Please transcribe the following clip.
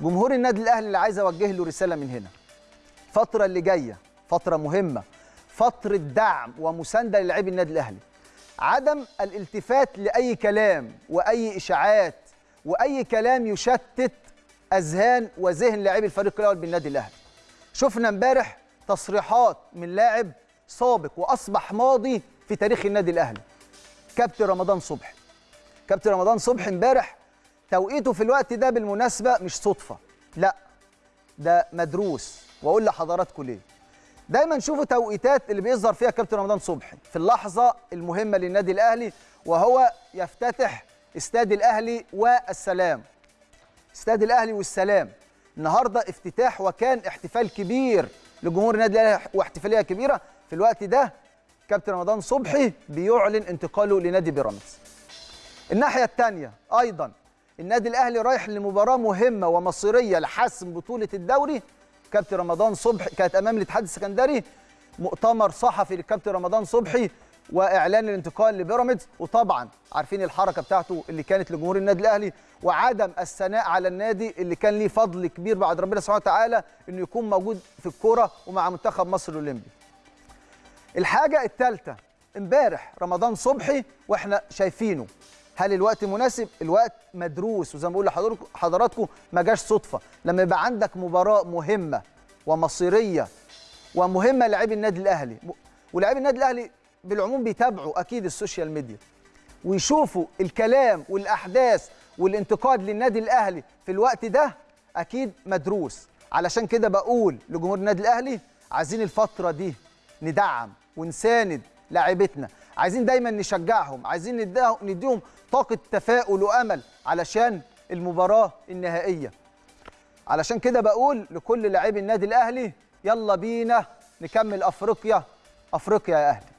جمهور النادي الأهلي اللي عايز أوجه له رسالة من هنا. الفترة اللي جاية فترة مهمة فترة دعم ومساندة للاعبي النادي الأهلي. عدم الالتفات لأي كلام وأي إشاعات وأي كلام يشتت أذهان وذهن لاعبي الفريق الأول بالنادي الأهلي. شفنا امبارح تصريحات من لاعب سابق وأصبح ماضي في تاريخ النادي الأهلي. كابتن رمضان صبحي. كابتن رمضان صبحي امبارح توقيته في الوقت ده بالمناسبة مش صدفة لا ده مدروس. وأقول لحضراتكم ليه. دايما شوفوا توقيتات اللي بيظهر فيها كابتن رمضان صبحي في اللحظة المهمة للنادي الأهلي وهو يفتتح استاد الأهلي والسلام. استاد الأهلي والسلام. النهارده افتتاح وكان احتفال كبير لجمهور النادي الأهلي واحتفالية كبيرة. في الوقت ده كابتن رمضان صبحي بيعلن انتقاله لنادي بيراميدز. الناحية الثانية أيضا النادي الأهلي رايح لمباراة مهمة ومصيرية لحسم بطولة الدوري. كابتن رمضان صبحي كانت أمام الاتحاد السكندري. مؤتمر صحفي للكابتن رمضان صبحي وإعلان الانتقال لبيراميدز. وطبعا عارفين الحركة بتاعته اللي كانت لجمهور النادي الأهلي وعدم الثناء على النادي اللي كان ليه فضل كبير بعد ربنا سبحانه وتعالى إنه يكون موجود في الكورة ومع منتخب مصر الأولمبي. الحاجة الثالثة امبارح رمضان صبحي وإحنا شايفينه. هل الوقت مناسب؟ الوقت مدروس. وزي ما بقول لحضراتكم ما جاش صدفة. لما يبقى عندك مباراة مهمة ومصيرية ومهمة للاعبي النادي الأهلي ولاعبي النادي الأهلي بالعموم بيتابعوا أكيد السوشيال ميديا ويشوفوا الكلام والأحداث والانتقاد للنادي الأهلي في الوقت ده أكيد مدروس. علشان كده بقول لجمهور النادي الأهلي عايزين الفترة دي ندعم ونساند لاعيبتنا عايزين دايما نشجعهم عايزين نديهم طاقة تفاؤل وأمل علشان المباراة النهائية. علشان كده بقول لكل لاعبي النادي الأهلي يلا بينا نكمل أفريقيا أفريقيا يا أهلي.